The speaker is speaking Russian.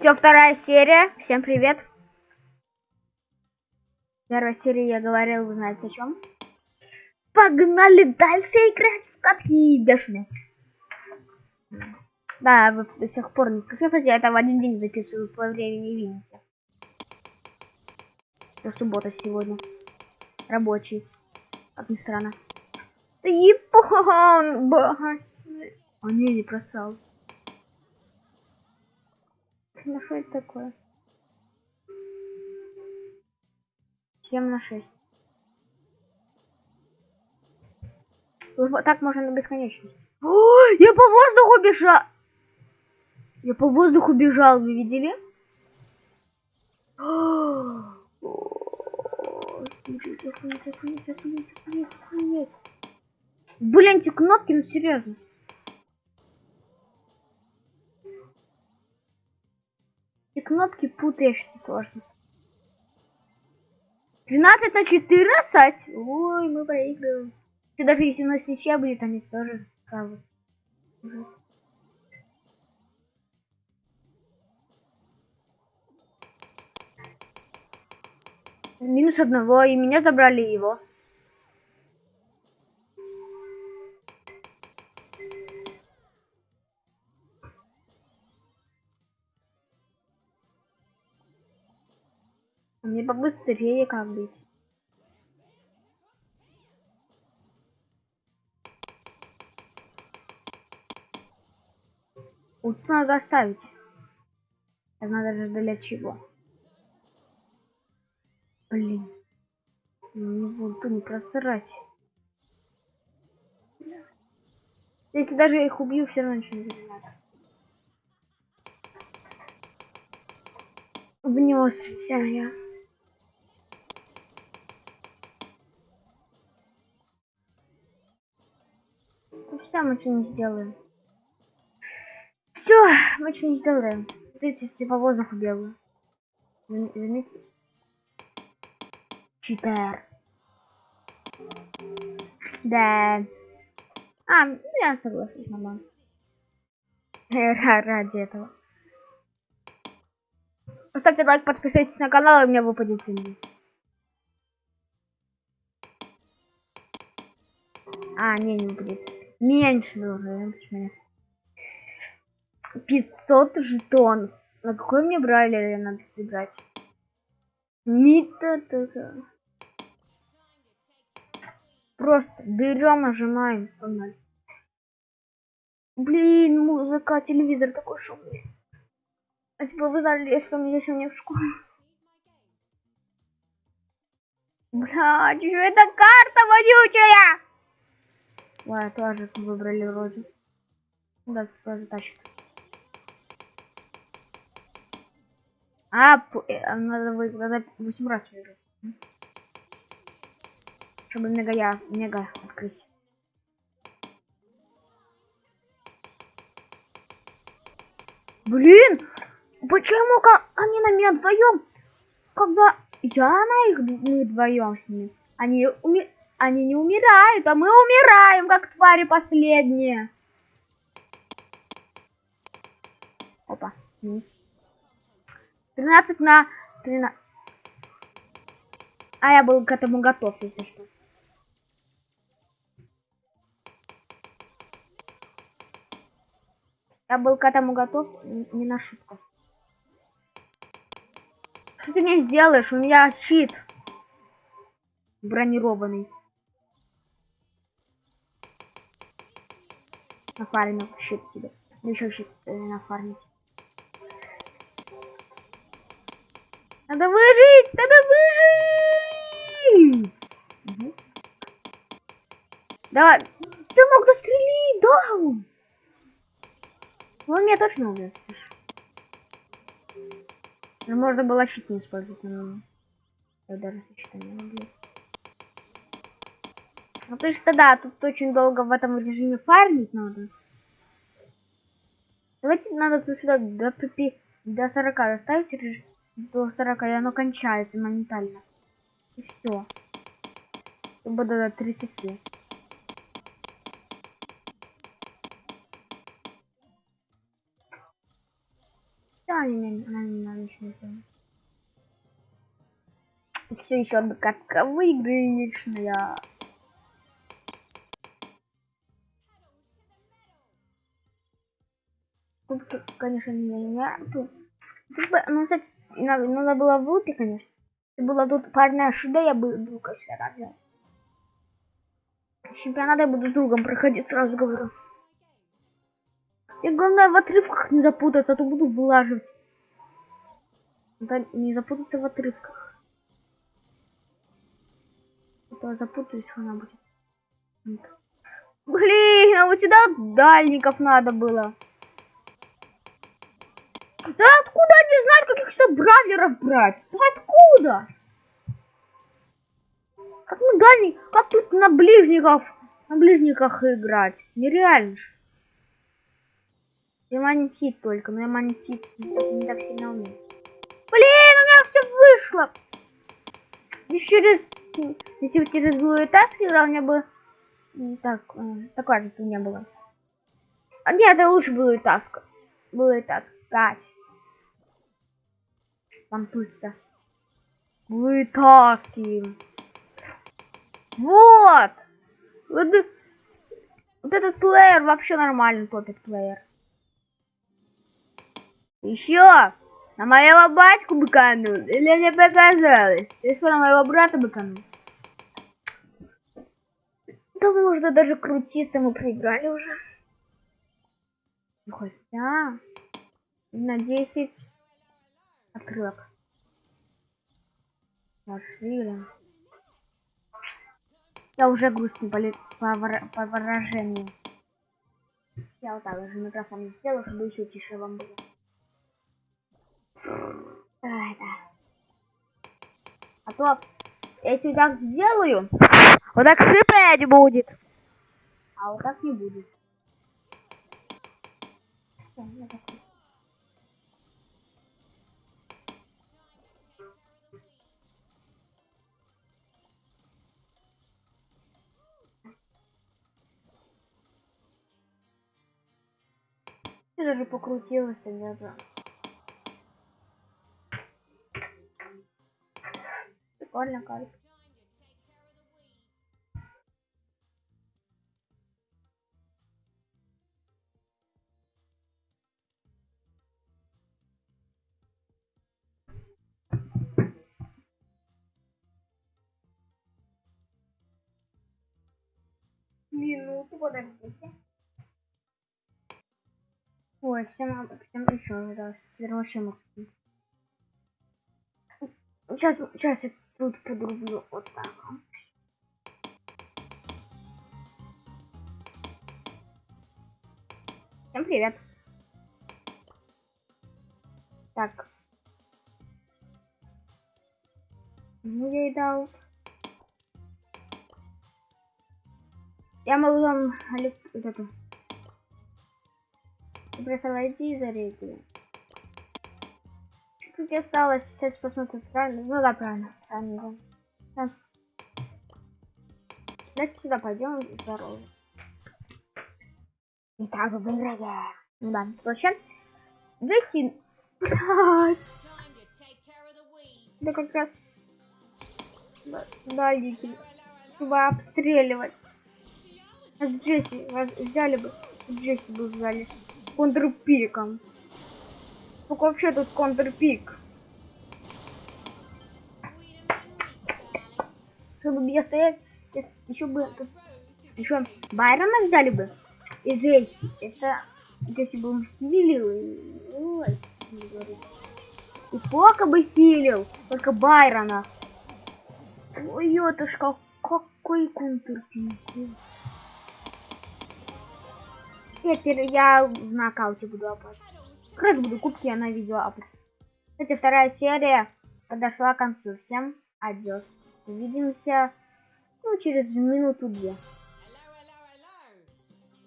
Все, вторая серия. Всем привет. Первая серия я говорил, вы знаете о чем. Погнали дальше играть в катки бешеные. Да, вы до сих пор не скажите, я это в один день записываю, по времени видите. Это суббота сегодня. Рабочий. Как ни странно. Япон! А не, не просал. Это такое? 7 на 6. Вот так можно на бесконечность. О, я по воздуху бежал! Я по воздуху бежал, вы видели? Блин, эти кнопки, ну серьезно. Кнопки путаешься сложно. 12 на 14? Ой, мы проигрываем. И даже если у нас ничья будет, они тоже правы. Минус одного, и меня забрали его. Мне побыстрее как быть. Ult надо оставить. Это надо же для чего. Блин. Не буду не просрать. Если даже их убью, все равно ничего не надо. Внесся я. Все, мы что не сделаем. Все, мы что не сделаем. Смотрите, по воздуху бегаю. Заметьте. Читер. Да. А, ну я согласен, нормально. Ради этого. Поставьте лайк, подписывайтесь на канал, и у меня выпадет деньги. А, не, не выпадет. Меньше должен, почему 500 жетонов. На какой мне брали надо собрать? Мита -то Просто берем, нажимаем, погнали. Блин, музыка, телевизор такой шумный. А типа вы знали, здесь у меня в школе. Бля, что это карта вонючая? Ладно, тоже выбрали вроде. Да, тоже тащит. А, э, надо выиграть 8 раз выиграть. Чтобы мега я, мега открыть. Блин! Почему как они на меня вдвоем? Когда я на их мы вдвоем с ними. Они, уми... они не умирают, а мы умираем, как твари последние. Опа. 13 на 13. А я был к этому готов, если что. Я был к этому готов, не на шутку. Что ты мне сделаешь? У меня щит бронированный. Нафармил щит тебе. Еще щит э, нафармить. Надо выжить! Надо выжить! Угу. Давай. Ты мог застрелить, да? Он меня точно убьет. Но можно было щит не использовать, но я даже щита не убью. Ну то есть да, тут очень долго в этом режиме фармить надо. Давайте надо сюда до, до 40 оставить режим до 40, и оно кончается моментально. И все. Либо до 30. Да, они меня начнут. Все еще одна катка выигрышная. Тут, конечно, меня нету. Ну, кстати, надо, надо было выйти, конечно. Если была тут парная шида, я бы конечно, рад взять. Чемпионат я буду с другом проходить, сразу говорю. И главное в отрывках не запутаться, а то буду вылаживать. Да, не запутаться в отрывках. А то запутаюсь, она будет. Блин, а вот сюда дальников надо было. Да откуда они знают, каких то бравлеров брать? Да откуда? Как мы дальний, как тут на ближников, на ближниках играть? Нереально ж. Я манитит только, но я манитит не, так сильно умею. Блин, у меня все вышло. И через, если бы через злую так сыграл, мне бы так, э, такое же не было. А нет, это лучше было и так. Было и так. Пусто. Вытаскиваем. Вот! Вот, вот этот плеер вообще нормальный топит плеер. Еще! На моего батьку быканул? Или мне показалось? Ты что, на моего брата быканул? Да можно даже крутиться, мы проиграли уже. Хотя... На 10 отрывок. Пошли. Я уже грустный по, по, по выражению. Я вот так же микрофон сделал, чтобы еще тише вам было. Это. А то, если так сделаю, вот так шипеть будет. А вот так не будет. Я даже покрутилась где-то. Прикольно карта. Минуту, подождите. Ой, всем, всем еще раз. Вообще морский. Сейчас, сейчас я тут подрублю вот так. Всем привет. Так. Ну, я и дал. Я могу вам вот Просто войди и зарейди. Чуть осталось, сейчас посмотрим правильно. Ну да, правильно. Правильно, да. Давайте сюда пойдем здорово. И так выиграем. Ну да, вообще. Джесси. Да как раз. Да, да Чтобы обстреливать. А Джесси, взяли бы. Джесси бы взяли контрпиком. Сколько вообще тут контрпик? Чтобы я стоять, еще бы тут еще Байрона взяли бы. И здесь это если бы он хилил, ой, и Фока бы хилил, только Байрона. Ой, это ж какой контрпик. Теперь я в нокауте буду апать. Как раз буду кубки я на видео апать. Кстати, вторая серия подошла к концу. Всем адьос. Увидимся ну, через минуту-две.